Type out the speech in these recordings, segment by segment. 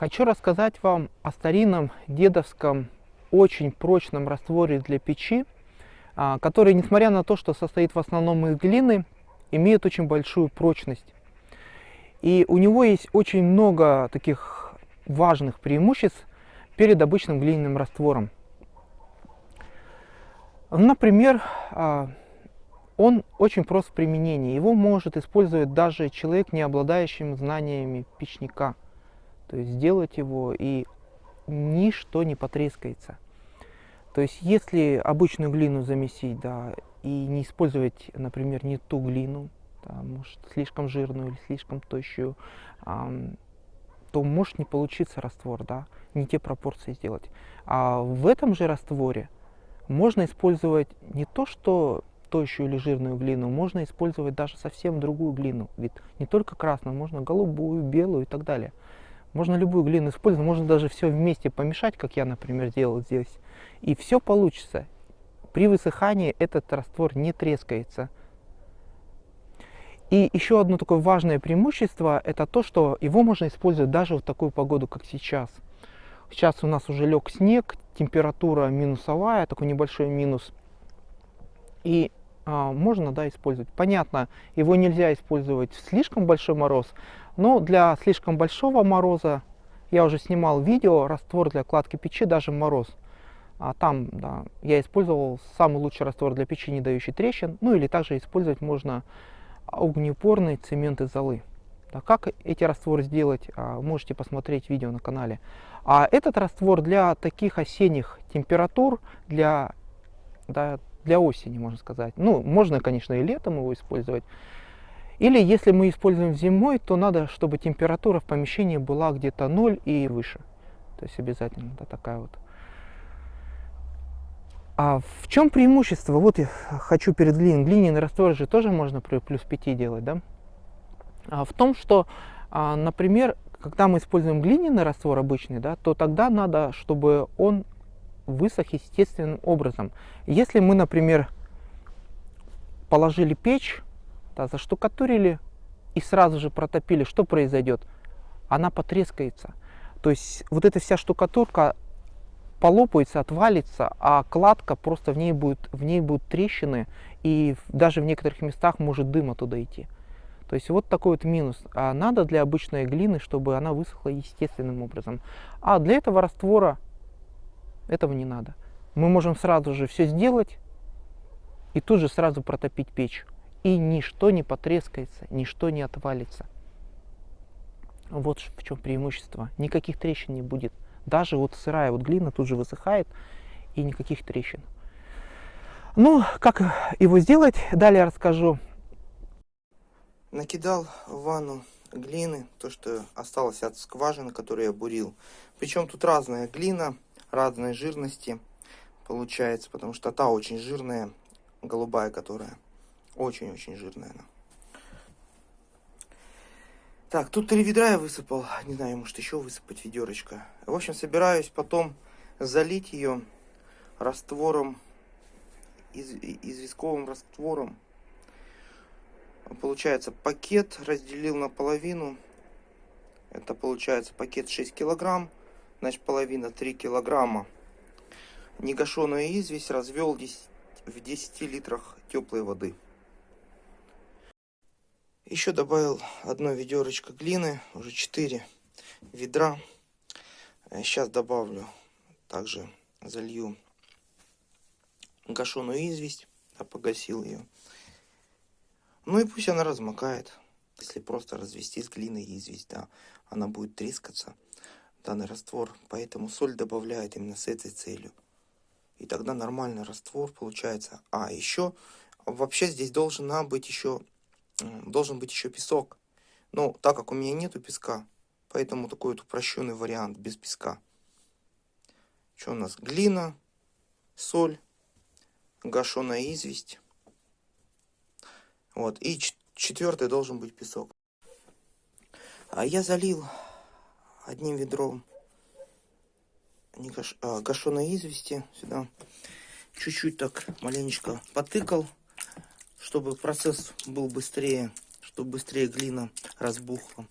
Хочу рассказать вам о старинном дедовском очень прочном растворе для печи, а, который, несмотря на то, что состоит в основном из глины, имеет очень большую прочность. И у него есть очень много таких важных преимуществ перед обычным глиняным раствором. Например, а, он очень прост в применении. Его может использовать даже человек, не обладающим знаниями печника – то есть сделать его и ничто не потрескается. То есть если обычную глину замесить, да, и не использовать, например, не ту глину, да, может слишком жирную или слишком тощую, а, то может не получиться раствор, да, не те пропорции сделать. А в этом же растворе можно использовать не то, что тощую или жирную глину, можно использовать даже совсем другую глину. Ведь не только красную, можно голубую, белую и так далее. Можно любую глину использовать, можно даже все вместе помешать, как я, например, делал здесь. И все получится. При высыхании этот раствор не трескается. И еще одно такое важное преимущество, это то, что его можно использовать даже в такую погоду, как сейчас. Сейчас у нас уже лег снег, температура минусовая, такой небольшой минус. И а, можно да, использовать. Понятно, его нельзя использовать в слишком большой мороз, но для слишком большого мороза, я уже снимал видео, раствор для кладки печи даже мороз. А там да, я использовал самый лучший раствор для печи, не дающий трещин. Ну или также использовать можно огнеупорный цемент из золы. Да, как эти растворы сделать, а, можете посмотреть видео на канале. А этот раствор для таких осенних температур, для, да, для осени, можно сказать. Ну, можно, конечно, и летом его использовать. Или если мы используем зимой, то надо, чтобы температура в помещении была где-то 0 и выше. То есть обязательно да, такая вот. А в чем преимущество? Вот я хочу перед глиной. Глиняный раствор же тоже можно при плюс 5 делать, да? А в том, что, а, например, когда мы используем глиняный раствор обычный, да, то тогда надо, чтобы он высох естественным образом. Если мы, например, положили печь да, заштукатурили и сразу же протопили, что произойдет? Она потрескается. То есть вот эта вся штукатурка полопается, отвалится, а кладка просто в ней будет, в ней будут трещины, и даже в некоторых местах может дым оттуда идти. То есть вот такой вот минус. А надо для обычной глины, чтобы она высохла естественным образом. А для этого раствора этого не надо. Мы можем сразу же все сделать и тут же сразу протопить печь и ничто не потрескается, ничто не отвалится. Вот в чем преимущество. Никаких трещин не будет. Даже вот сырая вот глина тут же высыхает и никаких трещин. Ну, как его сделать, далее расскажу. Накидал в ванну глины, то, что осталось от скважины, которую я бурил. Причем тут разная глина, разной жирности получается, потому что та очень жирная, голубая, которая очень-очень жирная она. Так, тут три ведра я высыпал. Не знаю, может еще высыпать ведерочко. В общем, собираюсь потом залить ее раствором, из, известковым раствором. Получается, пакет разделил на половину. Это получается пакет 6 килограмм. Значит, половина 3 килограмма. Негашенную известь развел 10, в 10 литрах теплой воды. Еще добавил одно ведерочко глины, уже 4 ведра. Сейчас э, добавлю, также залью гашеную известь, я погасил ее. Ну и пусть она размокает. Если просто развести с глиной известь, да, она будет трескаться, данный раствор. Поэтому соль добавляет именно с этой целью. И тогда нормальный раствор получается. А еще вообще здесь должна быть еще должен быть еще песок. Но так как у меня нету песка, поэтому такой вот упрощенный вариант без песка. Что у нас? Глина, соль, гашеная известь. Вот. И четвертый должен быть песок. А я залил одним ведром гаш... а, гашеной извести сюда. Чуть-чуть так маленечко потыкал чтобы процесс был быстрее, чтобы быстрее глина разбухла.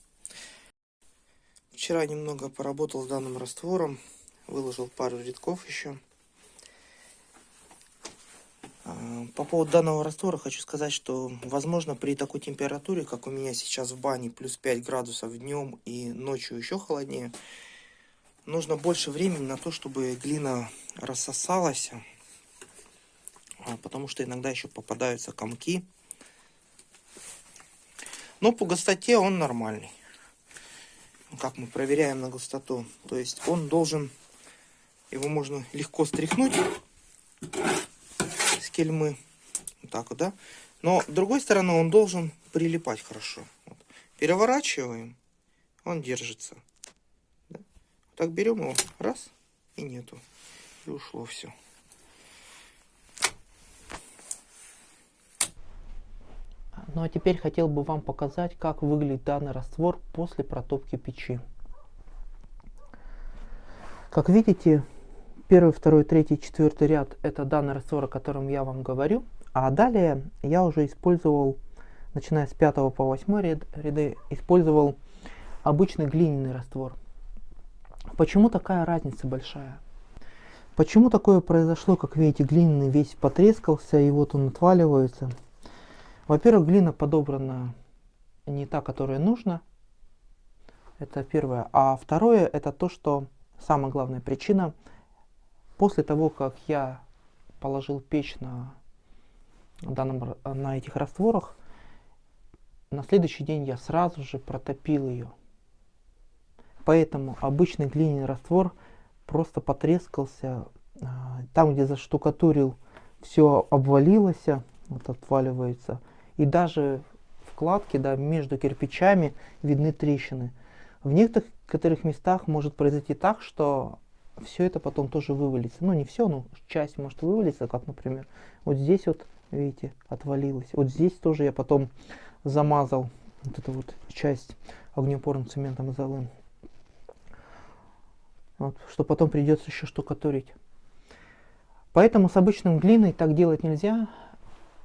Вчера немного поработал с данным раствором, выложил пару рядков еще. А, по поводу данного раствора хочу сказать, что возможно при такой температуре, как у меня сейчас в бане, плюс 5 градусов днем и ночью еще холоднее, нужно больше времени на то, чтобы глина рассосалась, потому что иногда еще попадаются комки. Но по густоте он нормальный. Как мы проверяем на густоту. То есть он должен, его можно легко стряхнуть с кельмы. Вот так вот, да? Но с другой стороны он должен прилипать хорошо. Вот. Переворачиваем, он держится. Да? Так берем его, раз, и нету. И ушло все. Ну а теперь хотел бы вам показать, как выглядит данный раствор после протопки печи. Как видите, первый, второй, третий, четвертый ряд это данный раствор, о котором я вам говорю. А далее я уже использовал, начиная с 5 по 8 ряд, ряды, использовал обычный глиняный раствор. Почему такая разница большая? Почему такое произошло, как видите, глиняный весь потрескался и вот он отваливается. Во-первых, глина подобрана не та, которая нужна. Это первое. А второе, это то, что самая главная причина. После того, как я положил печь на, данном, на этих растворах, на следующий день я сразу же протопил ее. Поэтому обычный глиняный раствор просто потрескался. А, там, где заштукатурил, все обвалилось, вот отваливается и даже вкладки да, между кирпичами видны трещины. В некоторых местах может произойти так, что все это потом тоже вывалится. Ну не все, но часть может вывалиться, как например вот здесь вот, видите, отвалилось. Вот здесь тоже я потом замазал вот эту вот часть огнеупорным цементом золым. Вот, что потом придется еще штукатурить. Поэтому с обычным глиной так делать нельзя.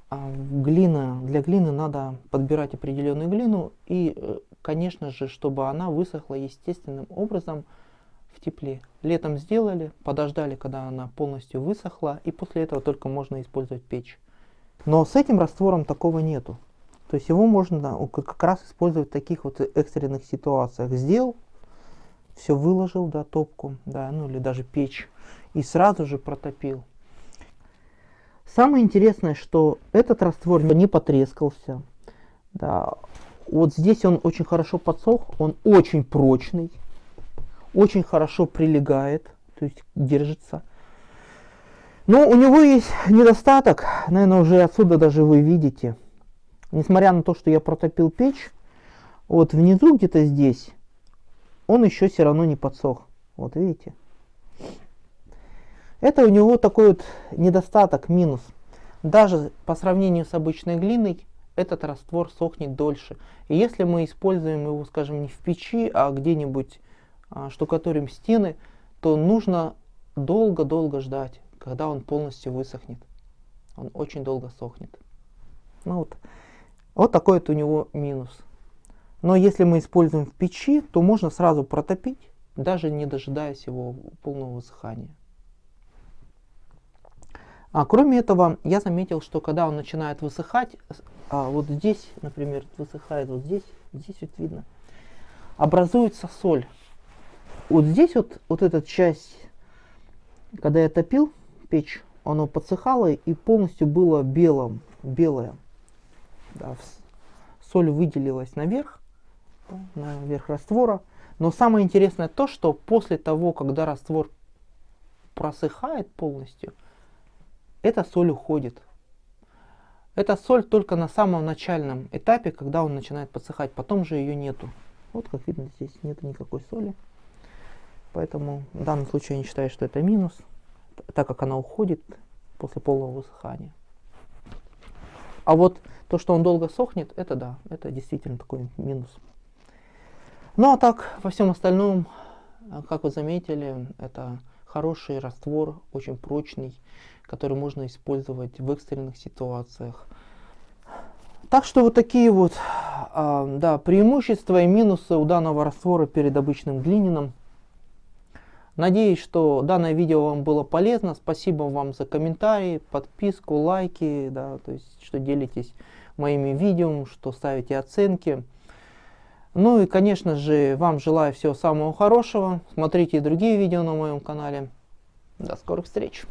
А, глина, для глины надо подбирать определенную глину и, э, конечно же, чтобы она высохла естественным образом в тепле. Летом сделали, подождали, когда она полностью высохла, и после этого только можно использовать печь. Но с этим раствором такого нету. То есть его можно как раз использовать в таких вот экстренных ситуациях. Сделал, все выложил, да, топку, да, ну или даже печь, и сразу же протопил. Самое интересное, что этот раствор не потрескался. Да. Вот здесь он очень хорошо подсох, он очень прочный, очень хорошо прилегает, то есть держится. Но у него есть недостаток, наверное, уже отсюда даже вы видите. Несмотря на то, что я протопил печь, вот внизу где-то здесь он еще все равно не подсох. Вот видите? Это у него такой вот недостаток, минус. Даже по сравнению с обычной глиной, этот раствор сохнет дольше. И если мы используем его, скажем, не в печи, а где-нибудь а, штукатурим стены, то нужно долго-долго ждать, когда он полностью высохнет. Он очень долго сохнет. Ну вот, вот такой вот у него минус. Но если мы используем в печи, то можно сразу протопить, даже не дожидаясь его полного высыхания. А кроме этого, я заметил, что когда он начинает высыхать, а вот здесь, например, высыхает, вот здесь, здесь вот видно, образуется соль. Вот здесь вот, вот эта часть, когда я топил печь, оно подсыхало и полностью было белым, белое. Да, соль выделилась наверх, наверх раствора. Но самое интересное то, что после того, когда раствор просыхает полностью, эта соль уходит. Эта соль только на самом начальном этапе, когда он начинает подсыхать, потом же ее нету. Вот как видно, здесь нет никакой соли. Поэтому в данном случае я не считаю, что это минус, так как она уходит после полного высыхания. А вот то, что он долго сохнет, это да, это действительно такой минус. Ну а так, во всем остальном, как вы заметили, это хороший раствор, очень прочный, который можно использовать в экстренных ситуациях. Так что вот такие вот а, да, преимущества и минусы у данного раствора перед обычным глиняным. Надеюсь, что данное видео вам было полезно. Спасибо вам за комментарии, подписку, лайки, да, то есть, что делитесь моими видео, что ставите оценки. Ну и, конечно же, вам желаю всего самого хорошего. Смотрите и другие видео на моем канале. До скорых встреч!